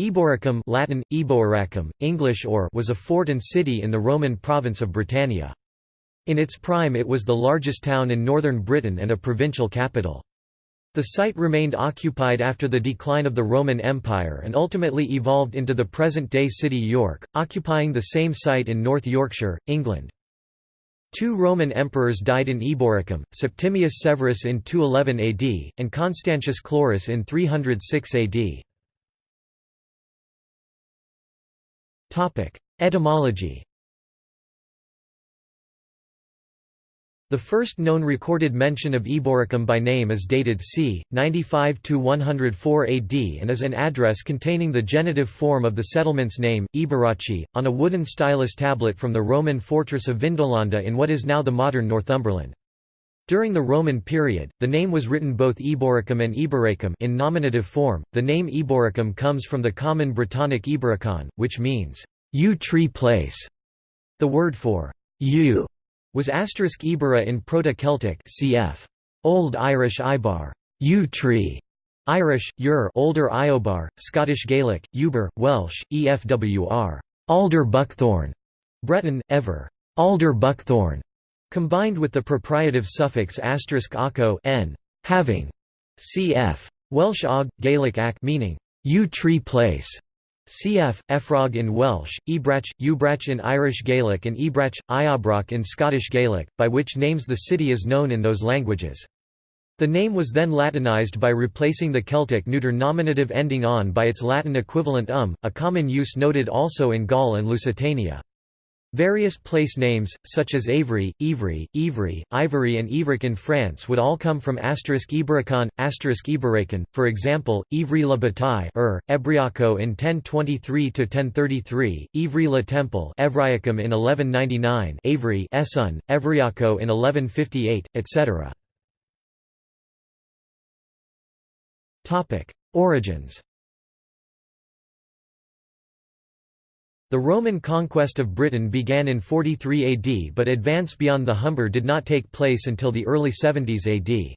Eboracum Latin, Eboracum, English or was a fort and city in the Roman province of Britannia. In its prime it was the largest town in northern Britain and a provincial capital. The site remained occupied after the decline of the Roman Empire and ultimately evolved into the present-day city York, occupying the same site in North Yorkshire, England. Two Roman emperors died in Eboracum, Septimius Severus in 211 AD, and Constantius Chlorus in 306 AD. Etymology The first known recorded mention of Eboracum by name is dated c. 95–104 AD and is an address containing the genitive form of the settlement's name, Eboraci, on a wooden stylus tablet from the Roman fortress of Vindolanda in what is now the modern Northumberland. During the Roman period, the name was written both Eboracum and Eboracum in nominative form. The name Eboracum comes from the common Brittonic Eboracon, which means yew tree place. The word for yew was asterisk Ibera in Proto-Celtic cf. Old Irish Ibar, yew tree, Irish, Ur Older Iobar, Scottish Gaelic, Uber, Welsh, EFWR, alder buckthorn, Breton, ever, alder buckthorn, combined with the proprietive suffix aco n, having, cf. Welsh og, Gaelic ac meaning, yew tree place, Cf. Efrog in Welsh, Ebrach, Ubrach in Irish Gaelic and Ebrach, Iabroch in Scottish Gaelic, by which names the city is known in those languages. The name was then Latinized by replacing the Celtic neuter nominative ending on by its Latin equivalent um, a common use noted also in Gaul and Lusitania. Various place names, such as Avery, Ivry, Ivry, Ivory and Ivric in France would all come from asterisk Ibericon, asterisk Iberacon, for example, Ivry-la Bataille er, Ebriaco in 1023–1033, Ivry-la Temple Evriacum in 1199 Avery Esson, Evriaco in 1158, etc. Origins The Roman conquest of Britain began in 43 AD but advance beyond the Humber did not take place until the early 70s AD.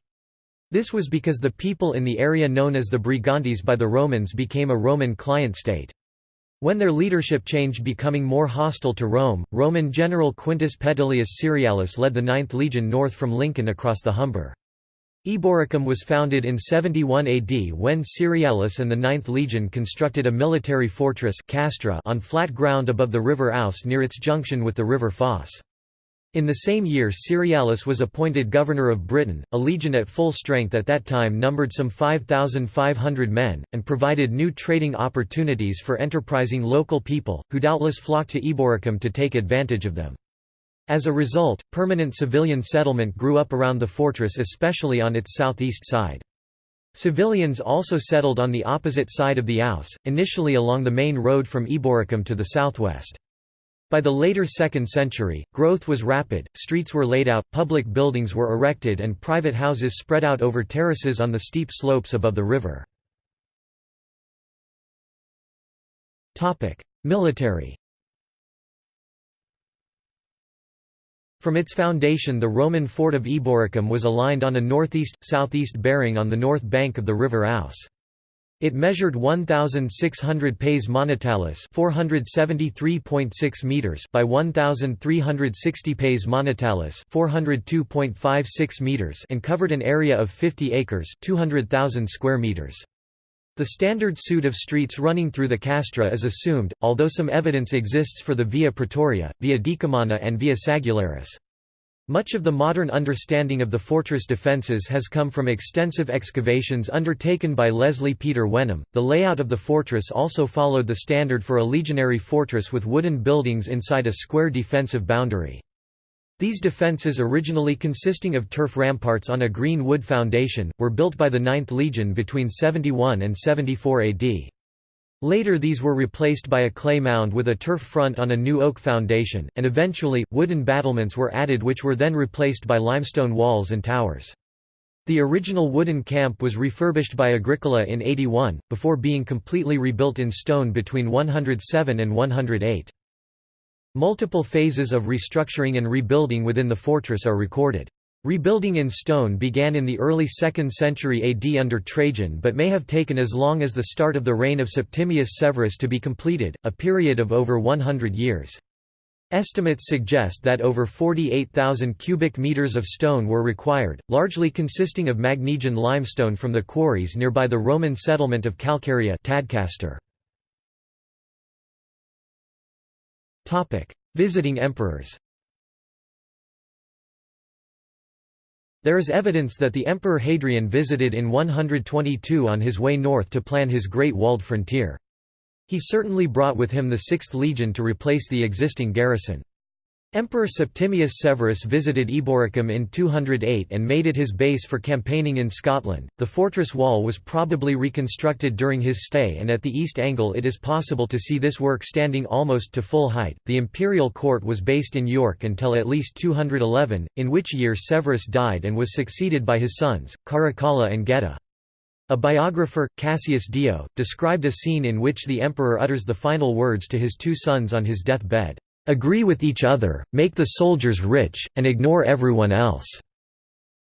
This was because the people in the area known as the Brigantes by the Romans became a Roman client state. When their leadership changed becoming more hostile to Rome, Roman general Quintus Petilius Cerealis led the 9th legion north from Lincoln across the Humber. Eboracum was founded in 71 AD when Cerealis and the 9th Legion constructed a military fortress Castra on flat ground above the river Ouse near its junction with the river Foss. In the same year Cerealis was appointed governor of Britain, a legion at full strength at that time numbered some 5,500 men, and provided new trading opportunities for enterprising local people, who doubtless flocked to Eboracum to take advantage of them. As a result, permanent civilian settlement grew up around the fortress especially on its southeast side. Civilians also settled on the opposite side of the Ouse, initially along the main road from Eboracum to the southwest. By the later 2nd century, growth was rapid, streets were laid out, public buildings were erected and private houses spread out over terraces on the steep slopes above the river. Military From its foundation the Roman fort of Eboracum was aligned on a northeast-southeast bearing on the north bank of the river Ouse. It measured 1,600 pes monetalis (473.6 meters) by 1,360 pes monetalis (402.56 meters) and covered an area of 50 acres (200,000 square meters). The standard suit of streets running through the castra is assumed, although some evidence exists for the Via Praetoria, Via Decumana and Via Sagularis. Much of the modern understanding of the fortress defences has come from extensive excavations undertaken by Leslie Peter Wenham. The layout of the fortress also followed the standard for a legionary fortress with wooden buildings inside a square defensive boundary. These defences originally consisting of turf ramparts on a green wood foundation, were built by the 9th Legion between 71 and 74 AD. Later these were replaced by a clay mound with a turf front on a new oak foundation, and eventually, wooden battlements were added which were then replaced by limestone walls and towers. The original wooden camp was refurbished by Agricola in 81, before being completely rebuilt in stone between 107 and 108. Multiple phases of restructuring and rebuilding within the fortress are recorded. Rebuilding in stone began in the early 2nd century AD under Trajan but may have taken as long as the start of the reign of Septimius Severus to be completed, a period of over 100 years. Estimates suggest that over 48,000 cubic meters of stone were required, largely consisting of Magnesian limestone from the quarries nearby the Roman settlement of Calcaria Tadcaster. Visiting emperors There is evidence that the Emperor Hadrian visited in 122 on his way north to plan his Great Walled Frontier. He certainly brought with him the Sixth Legion to replace the existing garrison. Emperor Septimius Severus visited Eboracum in 208 and made it his base for campaigning in Scotland. The fortress wall was probably reconstructed during his stay, and at the east angle it is possible to see this work standing almost to full height. The imperial court was based in York until at least 211, in which year Severus died and was succeeded by his sons, Caracalla and Geta. A biographer, Cassius Dio, described a scene in which the emperor utters the final words to his two sons on his death bed. Agree with each other, make the soldiers rich, and ignore everyone else."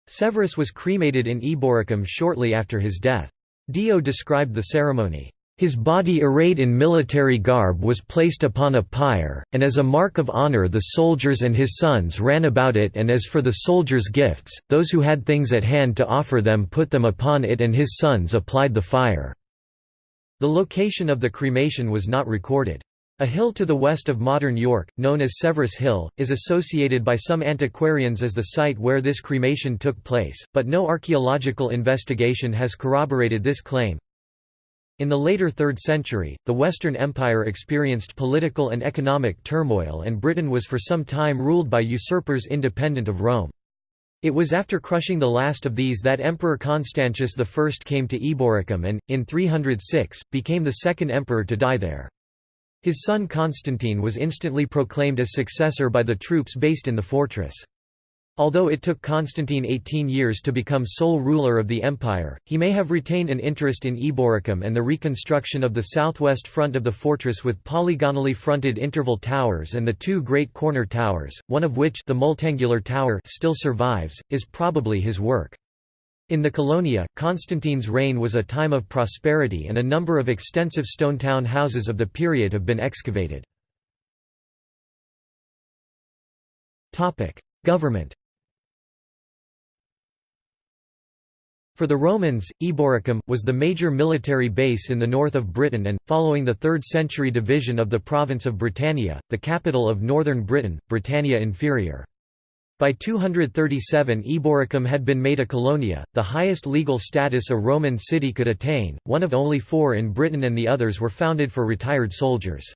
Severus was cremated in Eboracum shortly after his death. Dio described the ceremony. His body arrayed in military garb was placed upon a pyre, and as a mark of honor the soldiers and his sons ran about it and as for the soldiers' gifts, those who had things at hand to offer them put them upon it and his sons applied the fire." The location of the cremation was not recorded. A hill to the west of modern York, known as Severus Hill, is associated by some antiquarians as the site where this cremation took place, but no archaeological investigation has corroborated this claim. In the later 3rd century, the Western Empire experienced political and economic turmoil and Britain was for some time ruled by usurpers independent of Rome. It was after crushing the last of these that Emperor Constantius I came to Eboracum and, in 306, became the second emperor to die there. His son Constantine was instantly proclaimed as successor by the troops based in the fortress. Although it took Constantine 18 years to become sole ruler of the empire, he may have retained an interest in Eboracum and the reconstruction of the southwest front of the fortress with polygonally fronted interval towers and the two great corner towers, one of which the multangular tower still survives, is probably his work. In the Colonia, Constantine's reign was a time of prosperity and a number of extensive stone town houses of the period have been excavated. Government For the Romans, Eboracum, was the major military base in the north of Britain and, following the 3rd century division of the province of Britannia, the capital of northern Britain, Britannia Inferior. By 237 Eboracum had been made a colonia, the highest legal status a Roman city could attain, one of only four in Britain and the others were founded for retired soldiers.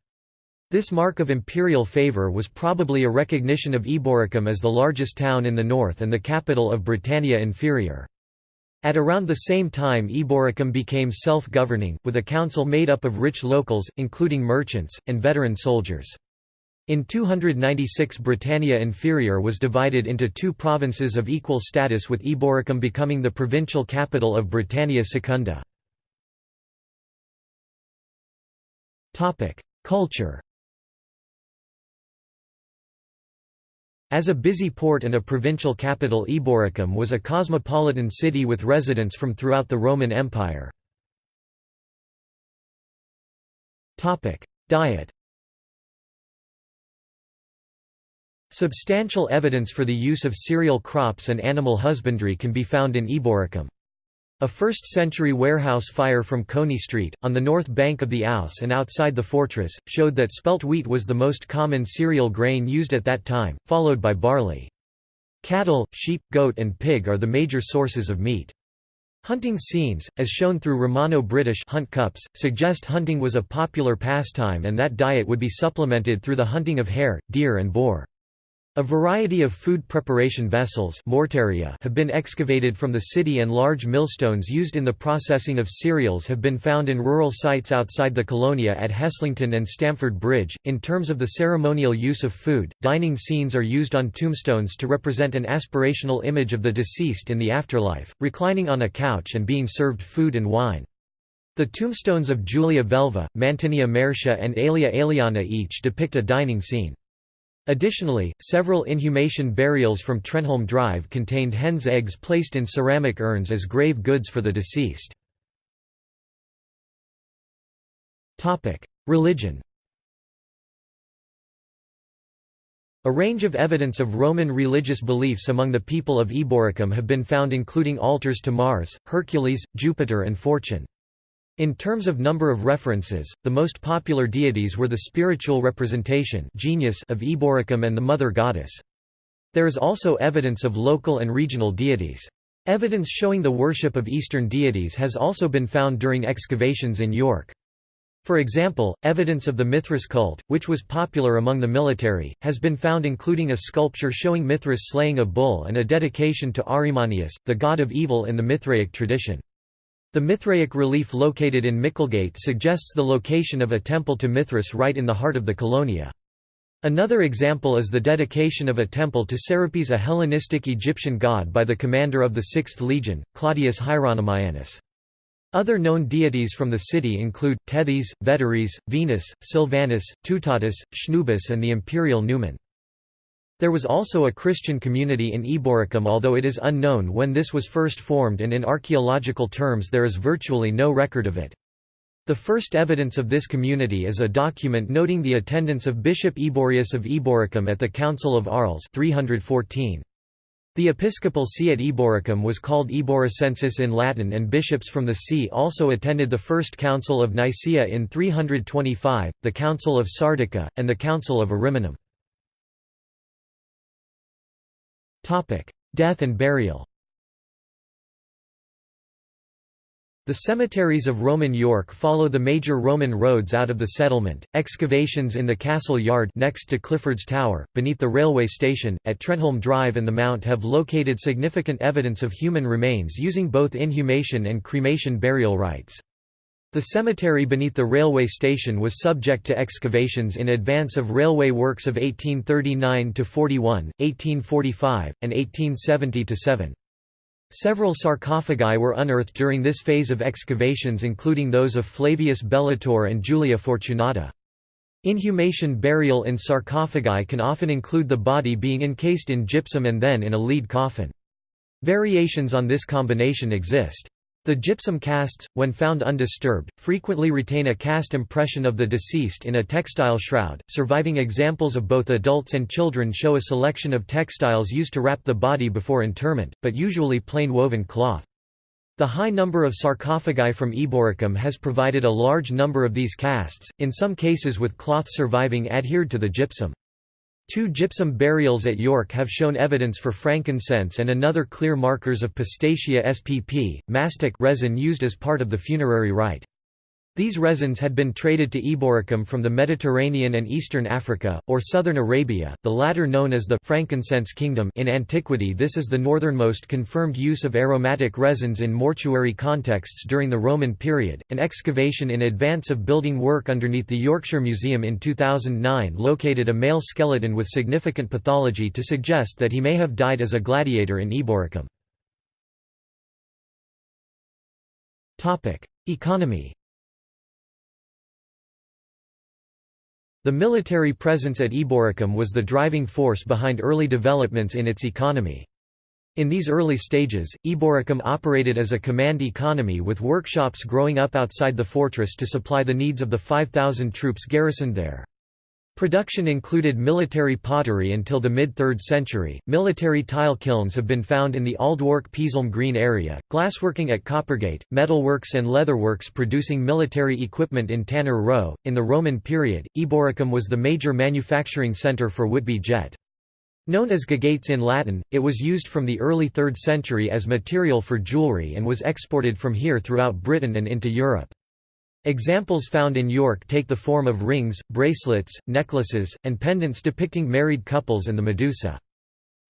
This mark of imperial favour was probably a recognition of Eboracum as the largest town in the north and the capital of Britannia Inferior. At around the same time Eboracum became self-governing, with a council made up of rich locals, including merchants, and veteran soldiers. In 296 Britannia Inferior was divided into two provinces of equal status with Eboracum becoming the provincial capital of Britannia Secunda. Culture As a busy port and a provincial capital Eboracum was a cosmopolitan city with residents from throughout the Roman Empire. Diet Substantial evidence for the use of cereal crops and animal husbandry can be found in Eboracum. A 1st-century warehouse fire from Coney Street, on the north bank of the Ouse and outside the fortress, showed that spelt wheat was the most common cereal grain used at that time, followed by barley. Cattle, sheep, goat and pig are the major sources of meat. Hunting scenes, as shown through Romano-British hunt cups, suggest hunting was a popular pastime and that diet would be supplemented through the hunting of hare, deer and boar. A variety of food preparation vessels have been excavated from the city and large millstones used in the processing of cereals have been found in rural sites outside the colonia at Heslington and Stamford Bridge. In terms of the ceremonial use of food, dining scenes are used on tombstones to represent an aspirational image of the deceased in the afterlife, reclining on a couch and being served food and wine. The tombstones of Julia Velva, Mantinia Mercia and Aelia Aeliana each depict a dining scene. Additionally, several inhumation burials from Trentholme Drive contained hen's eggs placed in ceramic urns as grave goods for the deceased. Religion A range of evidence of Roman religious beliefs among the people of Eboracum have been found including altars to Mars, Hercules, Jupiter and Fortune. In terms of number of references, the most popular deities were the spiritual representation genius of Eboracum and the mother goddess. There is also evidence of local and regional deities. Evidence showing the worship of Eastern deities has also been found during excavations in York. For example, evidence of the Mithras cult, which was popular among the military, has been found including a sculpture showing Mithras slaying a bull and a dedication to Ahrimaneus, the god of evil in the Mithraic tradition. The Mithraic relief located in Micklegate suggests the location of a temple to Mithras right in the heart of the Colonia. Another example is the dedication of a temple to Serapis a Hellenistic Egyptian god by the commander of the 6th Legion, Claudius Hieronymianus. Other known deities from the city include, Tethys, Vetares, Venus, Silvanus, Teutatus, Schnubus and the imperial Numen. There was also a Christian community in Eboracum although it is unknown when this was first formed and in archaeological terms there is virtually no record of it. The first evidence of this community is a document noting the attendance of Bishop Eborius of Eboracum at the Council of Arles 314. The episcopal see at Eboracum was called Eboracensis in Latin and bishops from the see also attended the First Council of Nicaea in 325, the Council of Sardica, and the Council of Ariminum. Death and burial The cemeteries of Roman York follow the major Roman roads out of the settlement. Excavations in the castle yard next to Clifford's Tower, beneath the railway station, at Trentholme Drive and the Mount have located significant evidence of human remains using both inhumation and cremation burial rites. The cemetery beneath the railway station was subject to excavations in advance of railway works of 1839–41, 1845, and 1870–7. Several sarcophagi were unearthed during this phase of excavations including those of Flavius Bellator and Julia Fortunata. Inhumation burial in sarcophagi can often include the body being encased in gypsum and then in a lead coffin. Variations on this combination exist. The gypsum casts, when found undisturbed, frequently retain a cast impression of the deceased in a textile shroud. Surviving examples of both adults and children show a selection of textiles used to wrap the body before interment, but usually plain woven cloth. The high number of sarcophagi from Eboracum has provided a large number of these casts, in some cases with cloth surviving adhered to the gypsum. Two gypsum burials at York have shown evidence for frankincense and another clear markers of Pistacia spp, mastic resin used as part of the funerary rite. These resins had been traded to Eboracum from the Mediterranean and eastern Africa, or southern Arabia, the latter known as the frankincense kingdom in antiquity this is the northernmost confirmed use of aromatic resins in mortuary contexts during the Roman period. An excavation in advance of building work underneath the Yorkshire Museum in 2009 located a male skeleton with significant pathology to suggest that he may have died as a gladiator in Eboracum. Economy The military presence at Eboracum was the driving force behind early developments in its economy. In these early stages, Eboracum operated as a command economy with workshops growing up outside the fortress to supply the needs of the 5,000 troops garrisoned there. Production included military pottery until the mid-3rd century. Military tile kilns have been found in the Aldwark Peasholme Green area, glassworking at Coppergate, metalworks and leatherworks producing military equipment in Tanner Row. In the Roman period, Eboracum was the major manufacturing centre for Whitby jet. Known as gagates in Latin, it was used from the early 3rd century as material for jewellery and was exported from here throughout Britain and into Europe. Examples found in York take the form of rings, bracelets, necklaces, and pendants depicting married couples and the Medusa.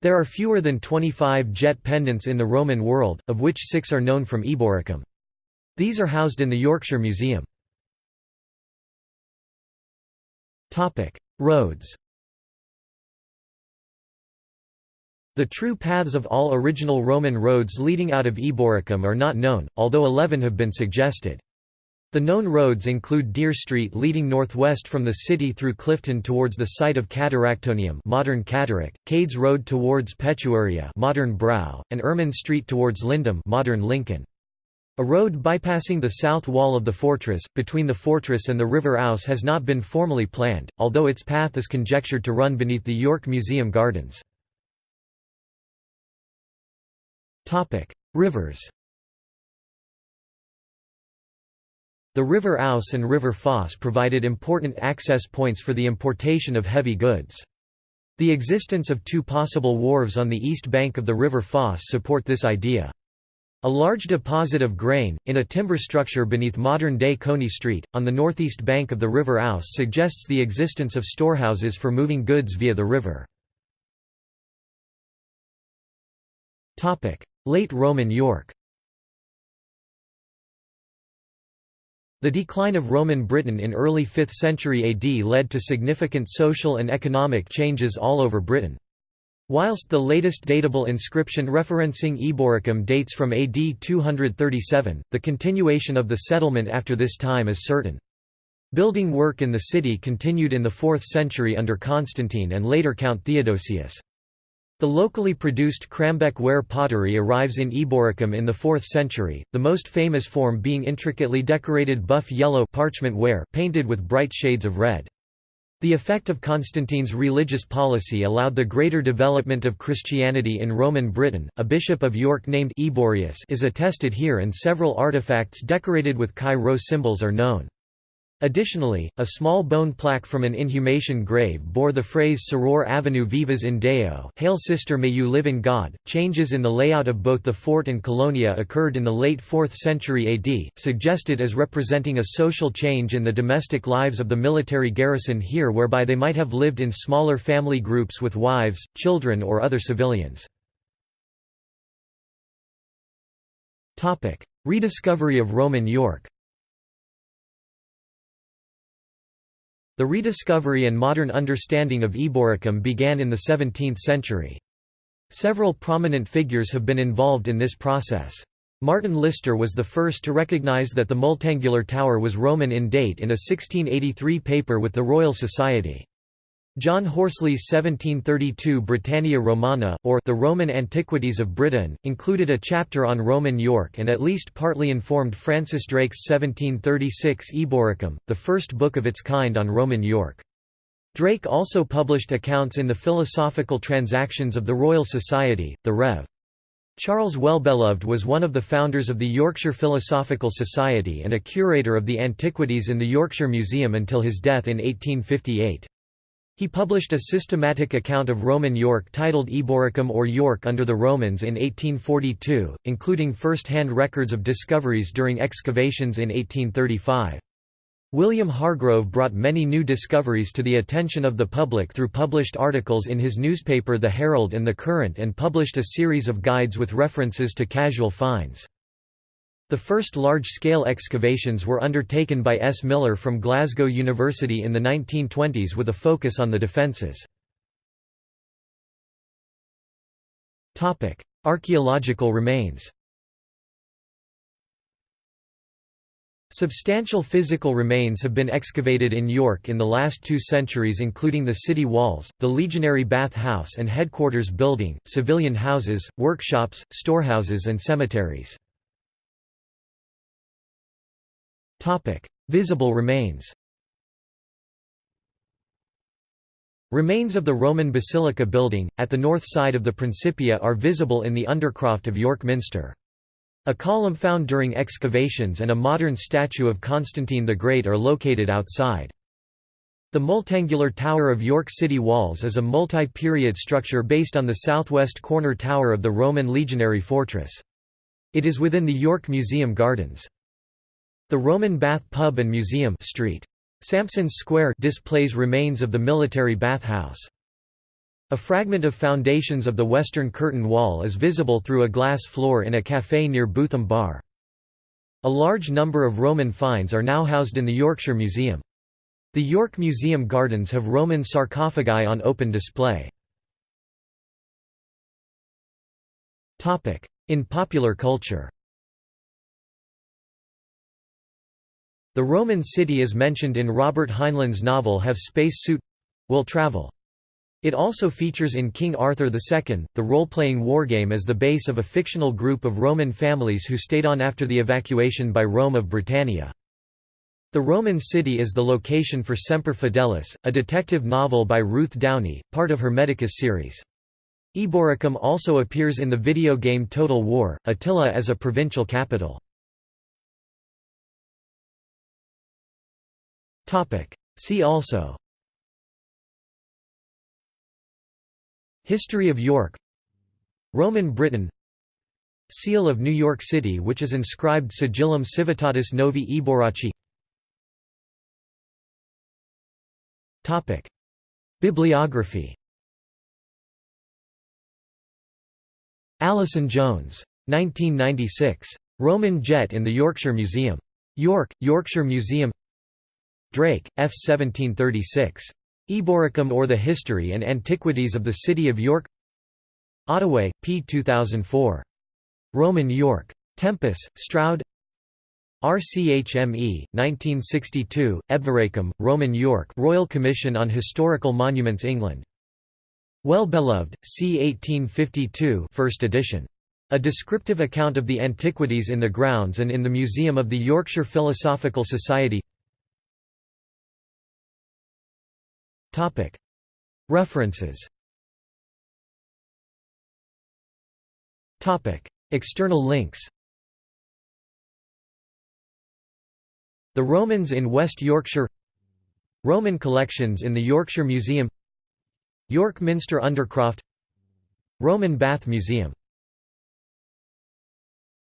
There are fewer than 25 jet pendants in the Roman world, of which six are known from Eboracum. These are housed in the Yorkshire Museum. Roads The true paths of all original Roman roads leading out of Eboracum are not known, although eleven have been suggested. The known roads include Dere Street leading northwest from the city through Clifton towards the site of Cataractonium modern Catterick, Cades Road towards Petuaria modern Brow, and Ermine Street towards Lindum modern Lincoln. A road bypassing the south wall of the fortress, between the fortress and the River Ouse has not been formally planned, although its path is conjectured to run beneath the York Museum Gardens. Rivers The River Ouse and River Foss provided important access points for the importation of heavy goods. The existence of two possible wharves on the east bank of the River Foss support this idea. A large deposit of grain, in a timber structure beneath modern-day Coney Street, on the northeast bank of the River Ouse suggests the existence of storehouses for moving goods via the river. Late Roman York The decline of Roman Britain in early 5th century AD led to significant social and economic changes all over Britain. Whilst the latest datable inscription referencing Eboracum dates from AD 237, the continuation of the settlement after this time is certain. Building work in the city continued in the 4th century under Constantine and later Count Theodosius. The locally produced Crambeck ware pottery arrives in Eboracum in the 4th century, the most famous form being intricately decorated buff yellow parchment ware painted with bright shades of red. The effect of Constantine's religious policy allowed the greater development of Christianity in Roman Britain. A bishop of York named Eborius is attested here and several artifacts decorated with Chi Rho symbols are known. Additionally, a small bone plaque from an inhumation grave bore the phrase Soror Avenue Vivas in Deo Hail Sister May You Live in God. Changes in the layout of both the fort and colonia occurred in the late 4th century AD, suggested as representing a social change in the domestic lives of the military garrison here whereby they might have lived in smaller family groups with wives, children or other civilians. Rediscovery of Roman York The rediscovery and modern understanding of Eboracum began in the 17th century. Several prominent figures have been involved in this process. Martin Lister was the first to recognize that the multangular tower was Roman in date in a 1683 paper with the Royal Society. John Horsley's 1732 Britannia Romana, or The Roman Antiquities of Britain, included a chapter on Roman York and at least partly informed Francis Drake's 1736 Eboracum, the first book of its kind on Roman York. Drake also published accounts in the Philosophical Transactions of the Royal Society, the Rev. Charles Wellbeloved was one of the founders of the Yorkshire Philosophical Society and a curator of the antiquities in the Yorkshire Museum until his death in 1858. He published a systematic account of Roman York titled Eboracum or York under the Romans in 1842, including first-hand records of discoveries during excavations in 1835. William Hargrove brought many new discoveries to the attention of the public through published articles in his newspaper The Herald and The Courant and published a series of guides with references to casual finds. The first large-scale excavations were undertaken by S. Miller from Glasgow University in the 1920s with a focus on the defences. Archaeological remains Substantial physical remains have been excavated in York in the last two centuries including the city walls, the legionary bath house and headquarters building, civilian houses, workshops, storehouses and cemeteries. Topic: Visible remains. Remains of the Roman Basilica building, at the north side of the Principia are visible in the undercroft of York Minster. A column found during excavations and a modern statue of Constantine the Great are located outside. The multangular Tower of York City Walls is a multi-period structure based on the southwest corner tower of the Roman legionary fortress. It is within the York Museum Gardens. The Roman Bath Pub and Museum Street. Sampson's Square displays remains of the military bathhouse. A fragment of foundations of the western curtain wall is visible through a glass floor in a café near Bootham Bar. A large number of Roman finds are now housed in the Yorkshire Museum. The York Museum Gardens have Roman sarcophagi on open display. In popular culture The Roman city is mentioned in Robert Heinlein's novel Have Space Suit Will Travel. It also features in King Arthur II, the role-playing wargame as the base of a fictional group of Roman families who stayed on after the evacuation by Rome of Britannia. The Roman city is the location for Semper Fidelis, a detective novel by Ruth Downie, part of her Medicus series. Eboracum also appears in the video game Total War, Attila as a provincial capital. See also. History of York. Roman Britain. Seal of New York City which is inscribed Sigillum Civitatis Novi Eboraci Bibliography. Allason-Jones. 1996. Roman Jet in the Yorkshire Museum. York, Yorkshire Museum Drake, F. 1736. Eboracum or the History and Antiquities of the City of York Ottaway, P. 2004. Roman York. Tempus, Stroud RCHME, 1962, Eboracum, Roman York Royal Commission on Historical Monuments England. Wellbeloved, c. 1852 first edition. A descriptive account of the antiquities in the grounds and in the Museum of the Yorkshire Philosophical Society References. External links. The Romans in West Yorkshire. Roman collections in the Yorkshire Museum. York Minster Undercroft. Roman Bath Museum